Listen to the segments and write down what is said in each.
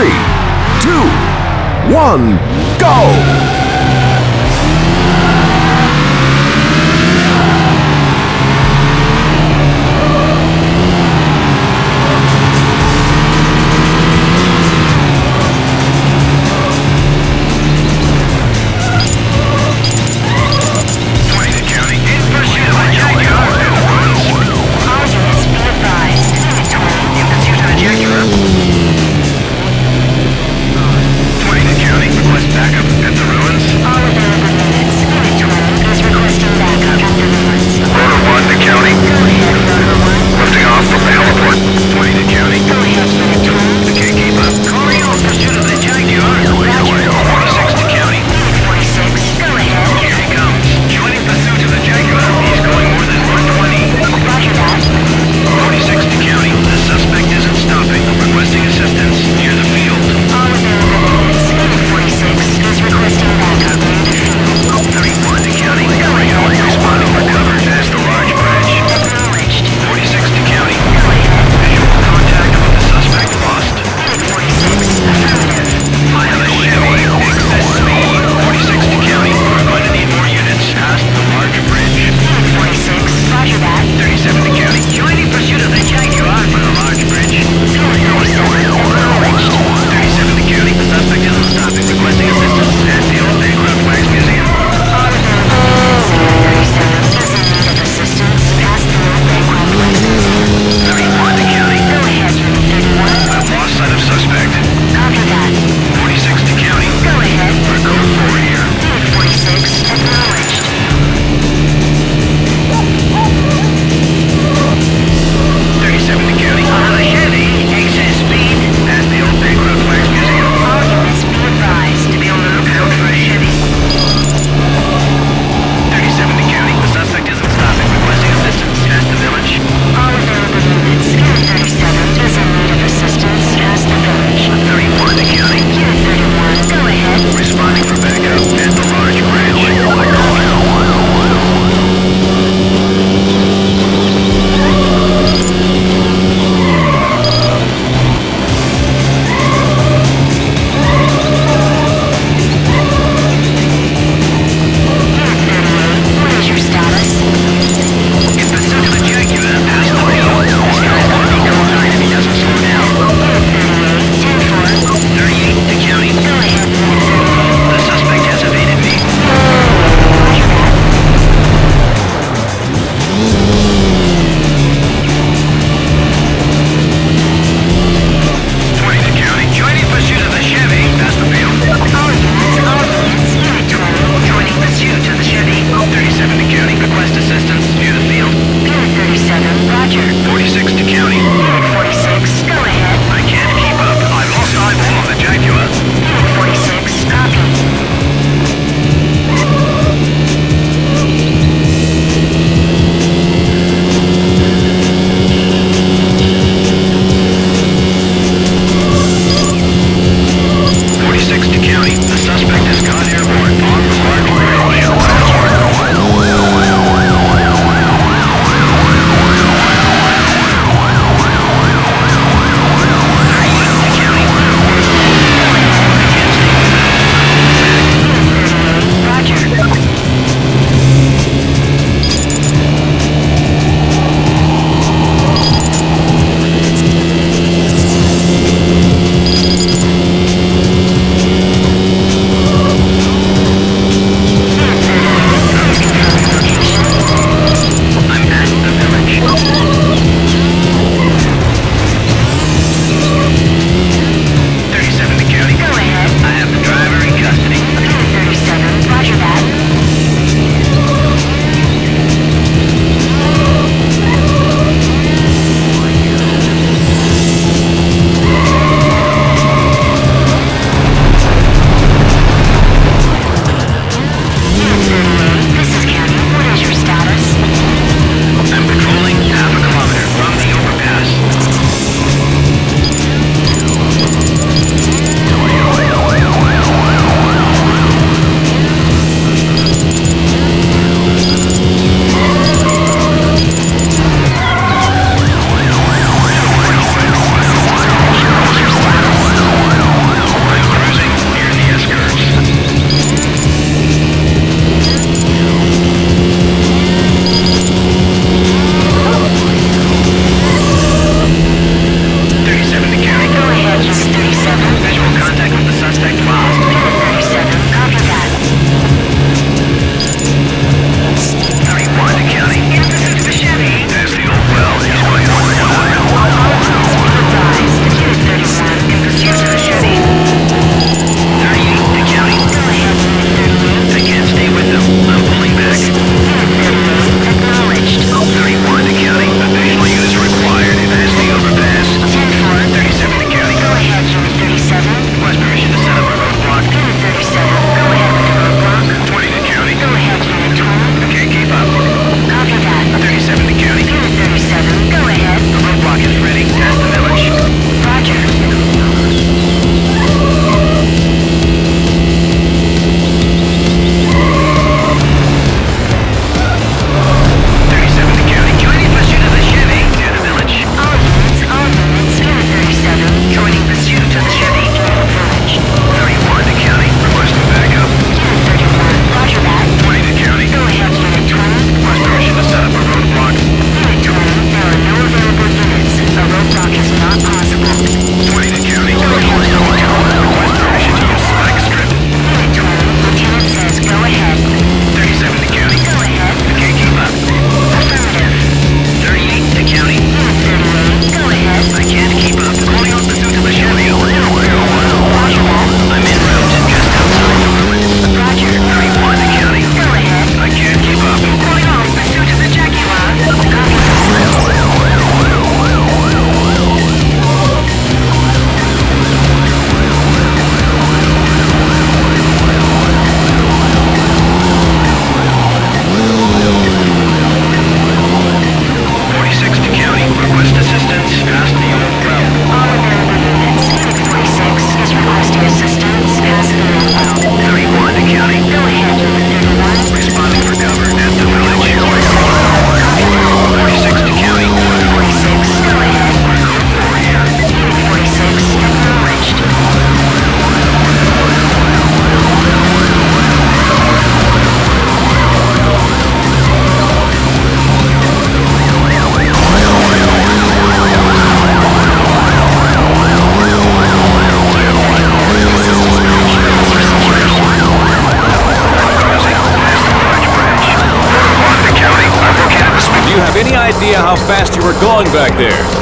three, two, one, go! any idea how fast you were going back there?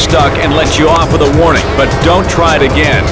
stuck and lets you off with a warning, but don't try it again.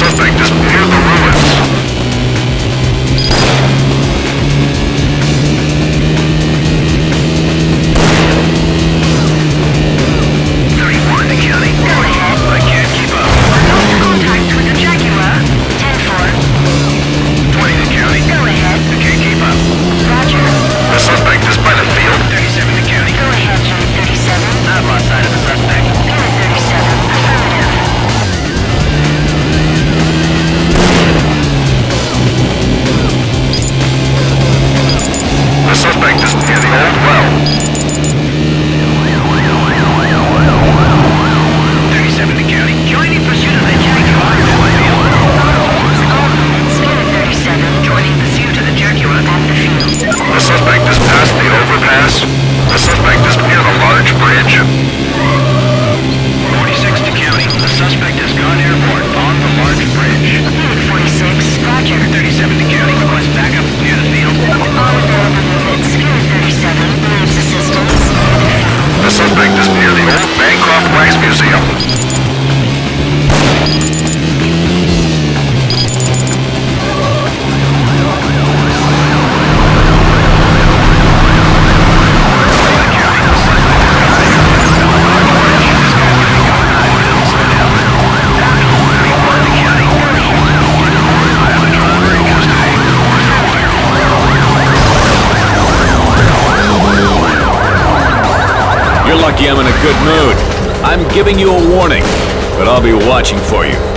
suspect is giving you a warning, but I'll be watching for you.